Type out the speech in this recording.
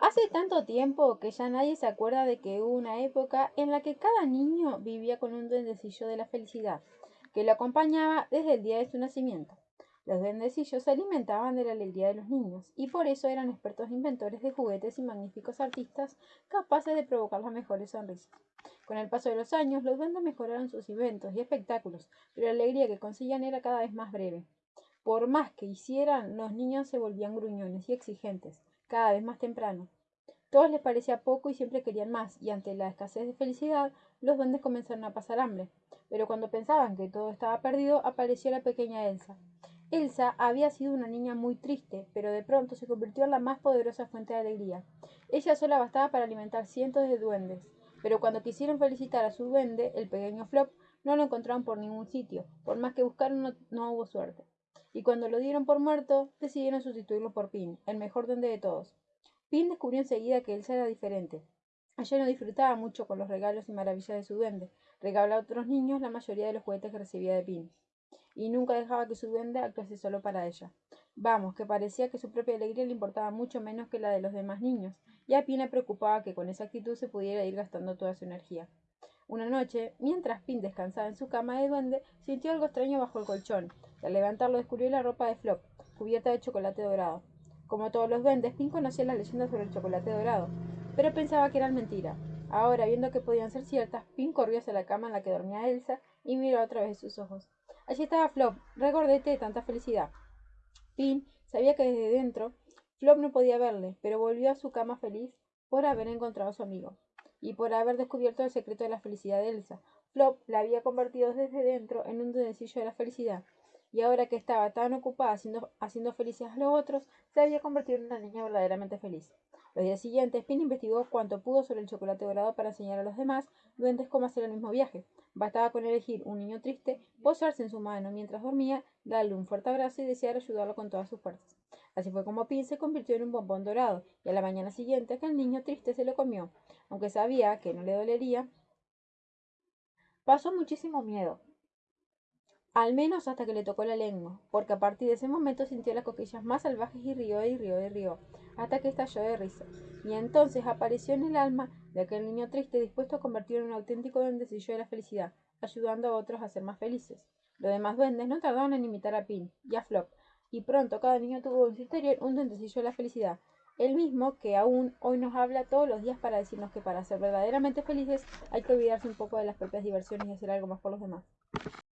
Hace tanto tiempo que ya nadie se acuerda de que hubo una época en la que cada niño vivía con un duendecillo de la felicidad, que lo acompañaba desde el día de su nacimiento. Los duendecillos se alimentaban de la alegría de los niños y por eso eran expertos inventores de juguetes y magníficos artistas capaces de provocar las mejores sonrisas. Con el paso de los años, los duendes mejoraron sus inventos y espectáculos, pero la alegría que conseguían era cada vez más breve. Por más que hicieran, los niños se volvían gruñones y exigentes, cada vez más temprano. Todos les parecía poco y siempre querían más, y ante la escasez de felicidad, los duendes comenzaron a pasar hambre. Pero cuando pensaban que todo estaba perdido, apareció la pequeña Elsa. Elsa había sido una niña muy triste, pero de pronto se convirtió en la más poderosa fuente de alegría. Ella sola bastaba para alimentar cientos de duendes, pero cuando quisieron felicitar a su duende, el pequeño Flop, no lo encontraron por ningún sitio. Por más que buscaron, no, no hubo suerte y cuando lo dieron por muerto, decidieron sustituirlo por Pin, el mejor duende de todos. Pin descubrió enseguida que Elsa era diferente. Ella no disfrutaba mucho con los regalos y maravillas de su duende, regalaba a otros niños la mayoría de los juguetes que recibía de Pin, y nunca dejaba que su duende actuase solo para ella. Vamos, que parecía que su propia alegría le importaba mucho menos que la de los demás niños, y a Pin le preocupaba que con esa actitud se pudiera ir gastando toda su energía. Una noche, mientras Pin descansaba en su cama de duende, sintió algo extraño bajo el colchón, y al levantarlo descubrió la ropa de Flop, cubierta de chocolate dorado. Como todos los duendes, Pin conocía las leyendas sobre el chocolate dorado, pero pensaba que eran mentira. Ahora, viendo que podían ser ciertas, Pin corrió hacia la cama en la que dormía Elsa y miró a través de sus ojos. Allí estaba Flop, regordete de tanta felicidad. Pin sabía que desde dentro Flop no podía verle, pero volvió a su cama feliz por haber encontrado a su amigo y por haber descubierto el secreto de la felicidad de Elsa. Flop la había convertido desde dentro en un duendecillo de la felicidad, y ahora que estaba tan ocupada haciendo, haciendo felices a los otros, se había convertido en una niña verdaderamente feliz. Los días siguientes, Pin investigó cuanto pudo sobre el chocolate dorado para enseñar a los demás duendes cómo hacer el mismo viaje. Bastaba con elegir un niño triste, posarse en su mano mientras dormía, darle un fuerte abrazo y desear ayudarlo con todas sus fuerzas. Así fue como Pin se convirtió en un bombón dorado, y a la mañana siguiente aquel niño triste se lo comió. Aunque sabía que no le dolería, pasó muchísimo miedo, al menos hasta que le tocó la lengua, porque a partir de ese momento sintió las coquillas más salvajes y rió y rió y rió, hasta que estalló de risa. Y entonces apareció en el alma de aquel niño triste dispuesto a convertirlo en un auténtico duendecillo de la felicidad, ayudando a otros a ser más felices. Los demás duendes no tardaron en imitar a Pin y a Flop, y pronto cada niño tuvo en su interior un duendecillo de la felicidad, el mismo que aún hoy nos habla todos los días para decirnos que para ser verdaderamente felices hay que olvidarse un poco de las propias diversiones y hacer algo más por los demás.